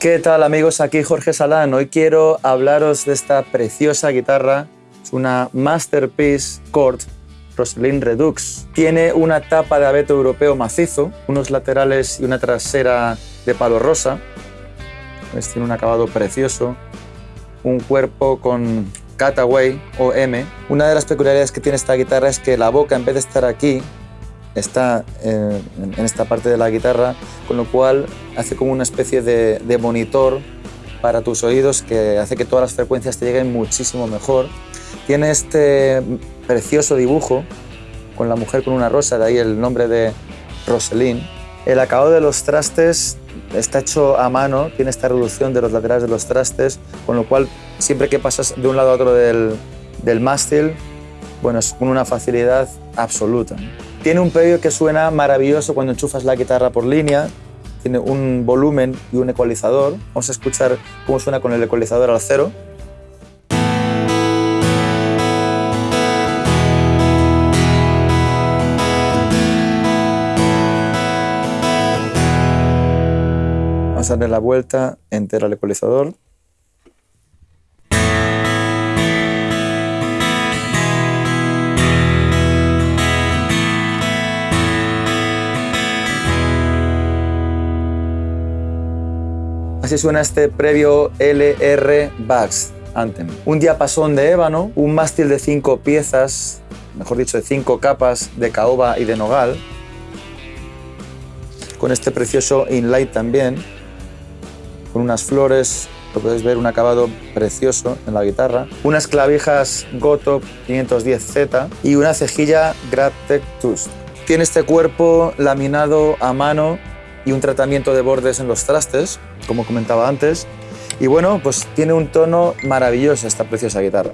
¿Qué tal amigos? Aquí Jorge Salán. Hoy quiero hablaros de esta preciosa guitarra. Es una Masterpiece Chord Roslin Redux. Tiene una tapa de abeto europeo macizo, unos laterales y una trasera de palo rosa. Tiene un acabado precioso. Un cuerpo con cutaway o M. Una de las peculiaridades que tiene esta guitarra es que la boca, en vez de estar aquí, está eh, en esta parte de la guitarra, con lo cual hace como una especie de, monitor para tus oídos que hace que todas las frecuencias te lleguen muchísimo mejor. Tiene este precioso dibujo con la mujer con una rosa, de ahí el nombre de Roselyn. El acabado de los trastes está hecho a mano, tiene esta reducción de los laterales de los trastes, con lo cual siempre que pasas de un lado a otro del, del mástil, bueno, es una facilidad absoluta. Tiene un predio que suena maravilloso cuando enchufas la guitarra por línea, tiene un volumen y un ecualizador. Vamos a escuchar cómo suena con el ecualizador al cero. Vamos a darle la vuelta entera al ecualizador. Así suena este previo LR Bax Anthem. Un diapasón de ébano, un mástil de cinco piezas, mejor dicho, de cinco capas de caoba y de nogal, con este precioso inlay también, con unas flores, lo podéis ver, un acabado precioso en la guitarra, unas clavijas Goto 510Z y una cejilla Graptec Tooth. Tiene este cuerpo laminado a mano y un tratamiento de bordes en los trastes, como comentaba antes. Y bueno, pues tiene un tono maravilloso esta preciosa guitarra.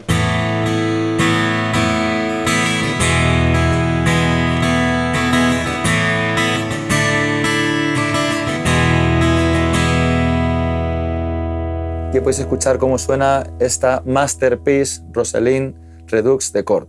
Aquí podéis escuchar cómo suena esta Masterpiece Rosalind Redux de Chord.